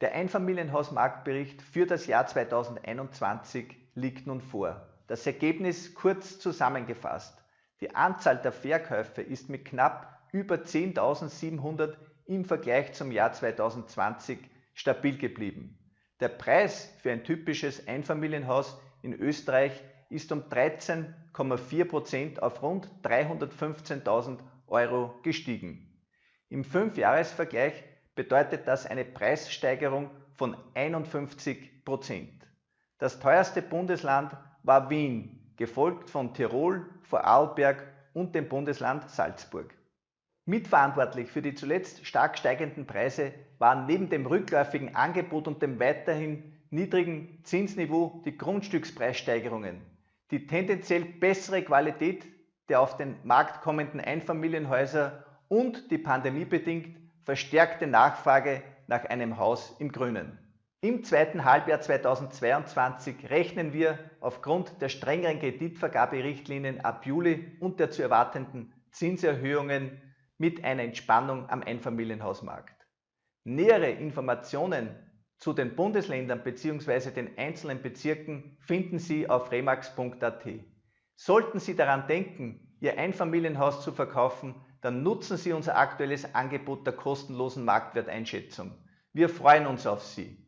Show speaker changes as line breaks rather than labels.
Der Einfamilienhausmarktbericht für das Jahr 2021 liegt nun vor. Das Ergebnis kurz zusammengefasst. Die Anzahl der Verkäufe ist mit knapp über 10.700 im Vergleich zum Jahr 2020 stabil geblieben. Der Preis für ein typisches Einfamilienhaus in Österreich ist um 13,4% auf rund 315.000 Euro gestiegen. Im Fünfjahresvergleich bedeutet das eine Preissteigerung von 51%. Das teuerste Bundesland war Wien, gefolgt von Tirol, Vorarlberg und dem Bundesland Salzburg. Mitverantwortlich für die zuletzt stark steigenden Preise waren neben dem rückläufigen Angebot und dem weiterhin niedrigen Zinsniveau die Grundstückspreissteigerungen, die tendenziell bessere Qualität der auf den Markt kommenden Einfamilienhäuser und die pandemiebedingt verstärkte Nachfrage nach einem Haus im Grünen. Im zweiten Halbjahr 2022 rechnen wir aufgrund der strengeren Kreditvergaberichtlinien ab Juli und der zu erwartenden Zinserhöhungen mit einer Entspannung am Einfamilienhausmarkt. Nähere Informationen zu den Bundesländern bzw. den einzelnen Bezirken finden Sie auf remax.at. Sollten Sie daran denken, Ihr Einfamilienhaus zu verkaufen, dann nutzen Sie unser aktuelles Angebot der kostenlosen Marktwerteinschätzung. Wir freuen uns auf Sie.